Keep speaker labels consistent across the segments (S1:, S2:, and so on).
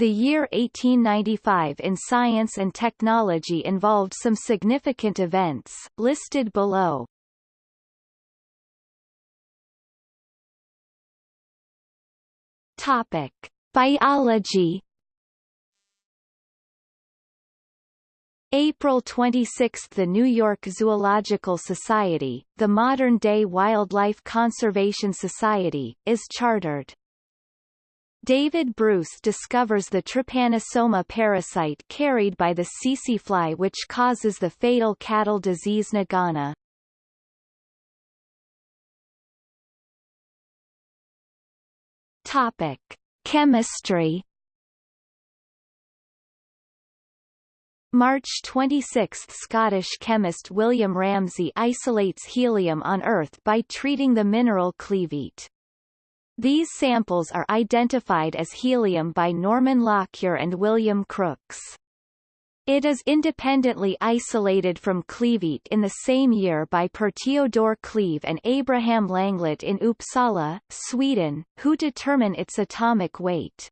S1: The year 1895 in science and technology involved some significant events, listed below. Topic. Biology April 26 – The New York Zoological Society, the modern-day Wildlife Conservation Society, is chartered. David Bruce discovers the trypanosoma parasite carried by the tsetse fly which causes the fatal cattle disease Nagana. Topic: Chemistry. March 26 – Scottish chemist William Ramsay isolates helium on Earth by treating the mineral cleveite. These samples are identified as helium by Norman Lockyer and William Crookes. It is independently isolated from cleveite in the same year by Per Theodor Cleve and Abraham Langlet in Uppsala, Sweden, who determine its atomic weight.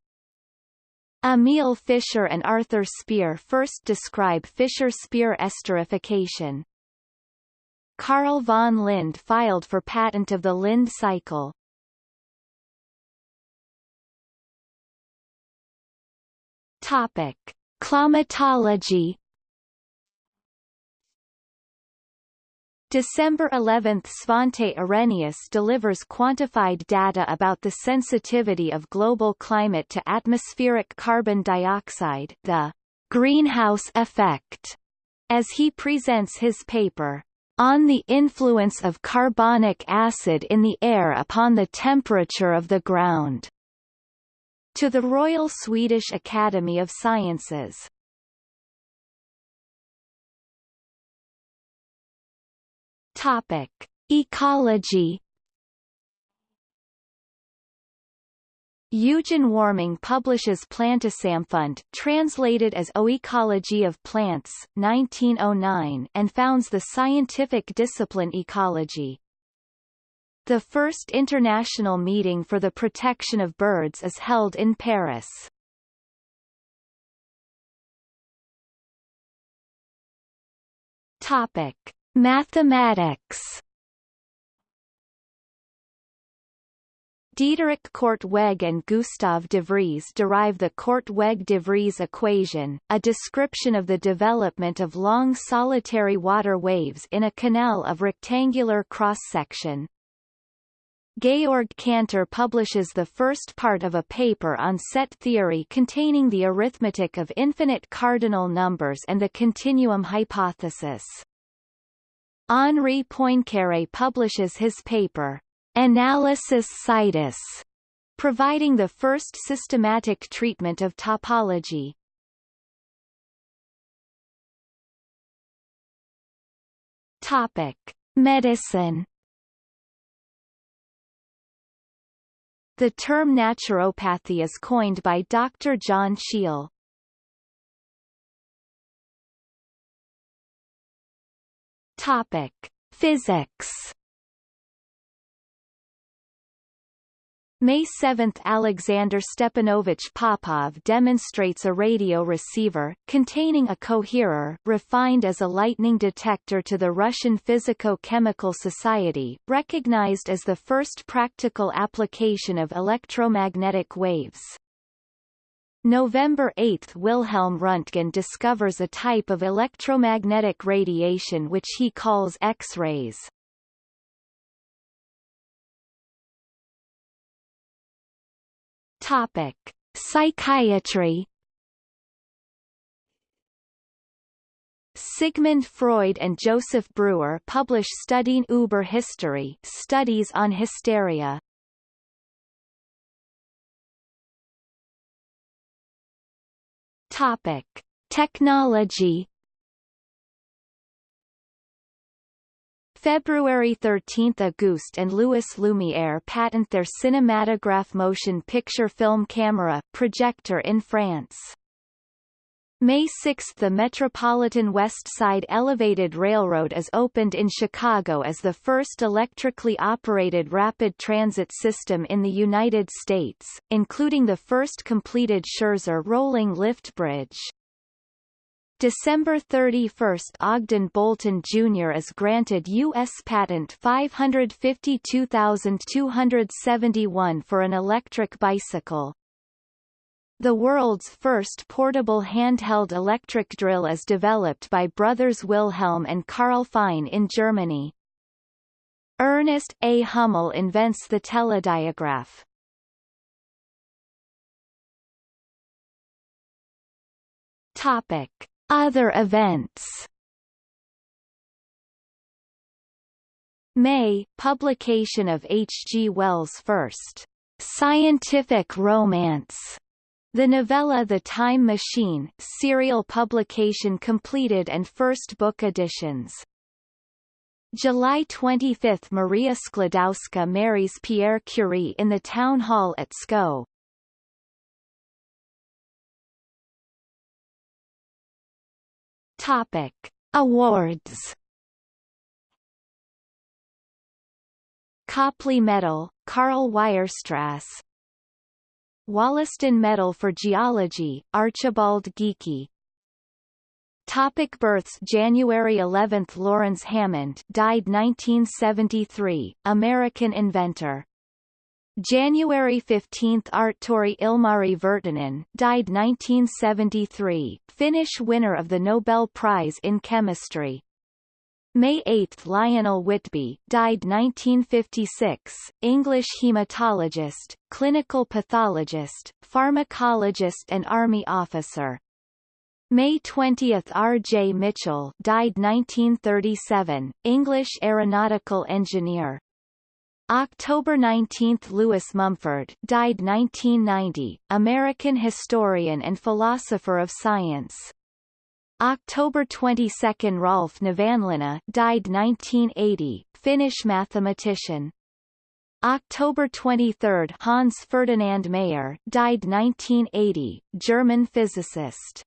S1: Emil Fischer and Arthur Speier first describe Fischer-Speier esterification. Carl von Linde filed for patent of the Linde cycle. Topic. Climatology December 11 – Svante Arrhenius delivers quantified data about the sensitivity of global climate to atmospheric carbon dioxide the greenhouse effect, as he presents his paper, On the Influence of Carbonic Acid in the Air upon the Temperature of the Ground to the Royal Swedish Academy of Sciences. Topic: Ecology. Eugen Warming publishes Plantesamfund, translated as Oecology of Plants, 1909, and founds the scientific discipline ecology. The first international meeting for the protection of birds is held in Paris. Topic: Mathematics. Diederik Korteweg and Gustav de Vries derive the Korteweg-de Vries equation, a description of the development of long solitary water waves in a canal of rectangular cross-section. Georg Cantor publishes the first part of a paper on set theory containing the arithmetic of infinite cardinal numbers and the continuum hypothesis. Henri Poincaré publishes his paper, Analysis Situs, providing the first systematic treatment of topology. Topic: Medicine The term naturopathy is coined by Dr. John Scheel. Topic: Physics May 7 – Alexander Stepanovich Popov demonstrates a radio receiver, containing a coherer, refined as a lightning detector to the Russian Physico-Chemical Society, recognized as the first practical application of electromagnetic waves. November 8 – Wilhelm Röntgen discovers a type of electromagnetic radiation which he calls X-rays. Topic: Psychiatry. Sigmund Freud and Joseph Breuer publish Studien über Hysterie Studies on Hysteria. Topic: Technology. February 13 – Auguste and Louis Lumière patent their cinematograph motion picture film camera projector in France. May 6 – The Metropolitan West Side Elevated Railroad is opened in Chicago as the first electrically operated rapid transit system in the United States, including the first completed Scherzer rolling lift bridge. December 31 – Ogden Bolton Jr. is granted U.S. Patent 552271 for an electric bicycle. The world's first portable handheld electric drill is developed by brothers Wilhelm and Karl Fein in Germany. Ernest A. Hummel invents the telediagraph. Topic: Other events. May publication of H. G. Wells' first scientific romance the novella The Time Machine serial publication completed and first book editions. July 25 – Maria Sklodowska marries Pierre Curie in the town hall at Sceaux. Topic. Awards Copley Medal, Karl Weierstrass Wollaston Medal for Geology, Archibald Geikie. Topic births January 11 – Laurens Hammond died 1973, American inventor. January 15 – Artturi Ilmari Virtanen died 1973, Finnish winner of the Nobel Prize in Chemistry. May 8 – Lionel Whitby, died 1956, English hematologist, clinical pathologist, pharmacologist and Army officer. May 20 – R. J. Mitchell died 1937, English aeronautical engineer. October 19 – Lewis Mumford died 1990, American historian and philosopher of science. October 22 – Rolf Nevanlinna died 1980, Finnish mathematician. October 23 – Hans Ferdinand Mayer died 1980, German physicist.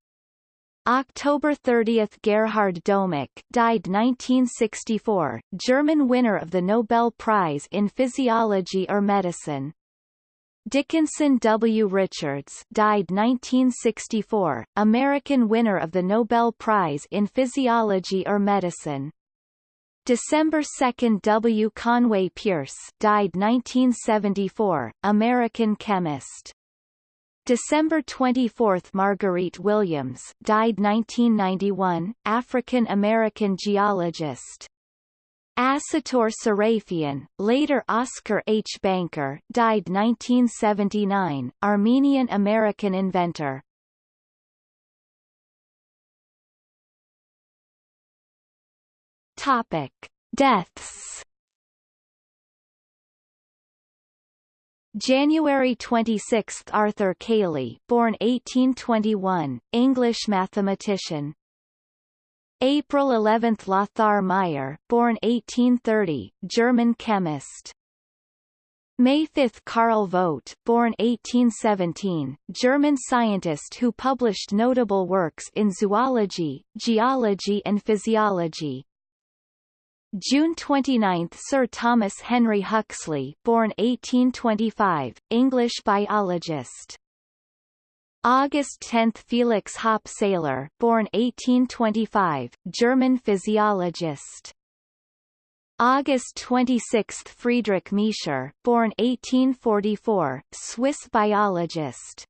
S1: October 30 – Gerhard Domagk died 1964, German winner of the Nobel Prize in Physiology or Medicine. Dickinson W. Richards died 1964, American winner of the Nobel Prize in Physiology or Medicine. December 2 W. Conway Pierce died 1974, American chemist. December 24 Marguerite Williams died 1991, African-American geologist. Asatour Sarafian, later Oscar H. Banker, died 1979, Armenian-American inventor. Topic: Deaths. January 26 – Arthur Cayley born 1821, English mathematician, April 11 – Lothar Meyer born 1830, German chemist. May 5 – Carl Vogt born 1817, German scientist who published notable works in zoology, geology and physiology. June 29 – Sir Thomas Henry Huxley born 1825, English biologist. August 10 Felix Hoppe Seyler born 1825, German physiologist. August 26 Friedrich Miescher born 1844, Swiss biologist.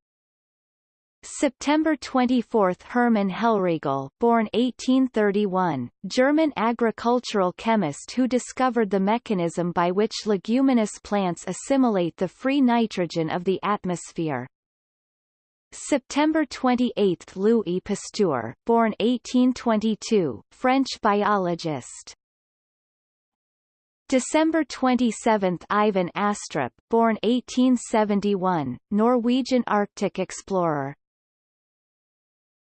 S1: September 24 Hermann Hellriegel born 1831, German agricultural chemist who discovered the mechanism by which leguminous plants assimilate the free nitrogen of the atmosphere. September 28 Louis Pasteur born 1822, French biologist. December 27 Eivind Astrup born 1871, Norwegian Arctic explorer.